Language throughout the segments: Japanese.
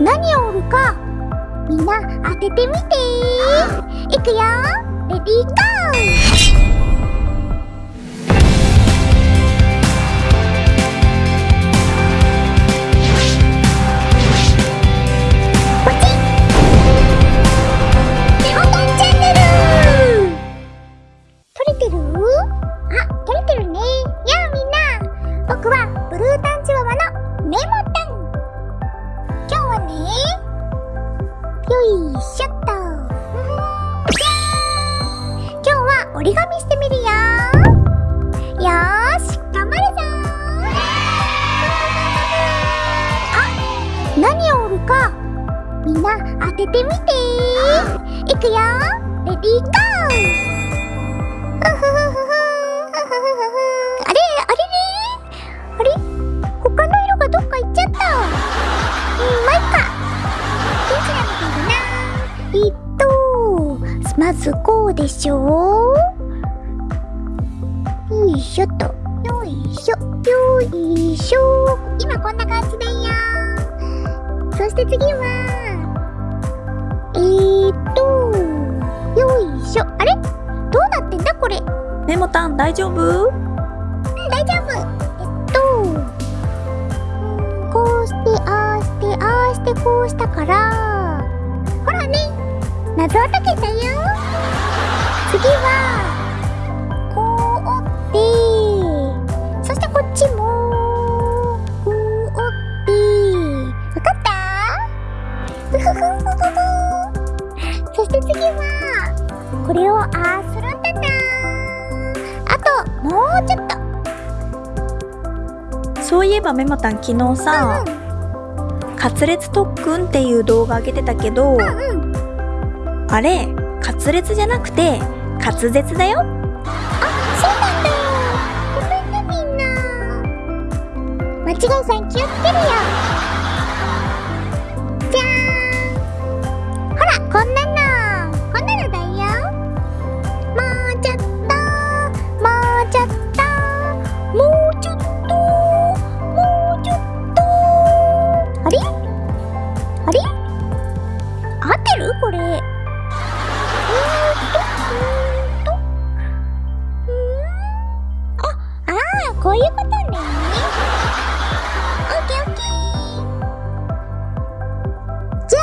何を売るか。みんな当ててみて。いくよ。レディーゴー。折り紙してみるよ。よーし頑張るぞあ何を折るかみんな当ててみていくよレディーゴー。ずこうでしょよいしょと。よいしょ。よいしょ。今こんな感じだよ。そして次は。えーっと。よいしょ。あれ？どうなってんだこれ？メモタン大丈夫？大丈夫。えっと。うんこうしてああしてああしてこうしたから。ほらね謎は解けたよ。次はこう折ってそしてこっちもこう折ってわかった？そして次はこれをああするんだな。あともうちょっと。そういえばメモタン昨日さ、カツレツ特訓っていう動画上げてたけど、うんうんあれカツレツじゃなくて滑舌だよ。あ、そうなんだ。ごめんねみんな。間違いさん気をつけるよ。じゃーん。ほらこんなの。こんなのだよ。もうちょっともうちょっともうちょっともうちょっと。あれ？あれ？合ってる？これ。こういうことね。オッケー。オッケー。じゃ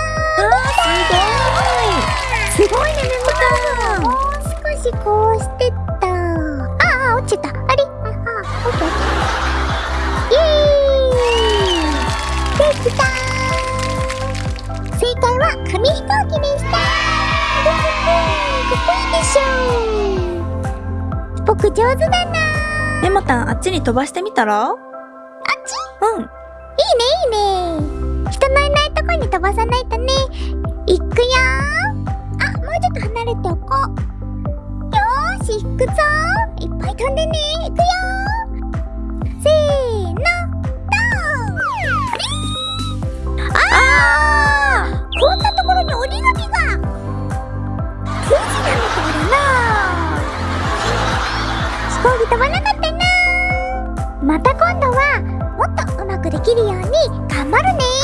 すごいすごいね。メモーんもう少しこう。きた正解は紙飛行機でした上手だな。メモタンあっちに飛ばしてみたら？あっち？うん。いいねいいね。人のいないとこに飛ばさないとね。いくよ。あもうちょっと離れておこう。よーし行くぞ。いっぱい飛んでね。いくよ飛ばなかったな。また今度はもっとうまくできるように頑張るね。またね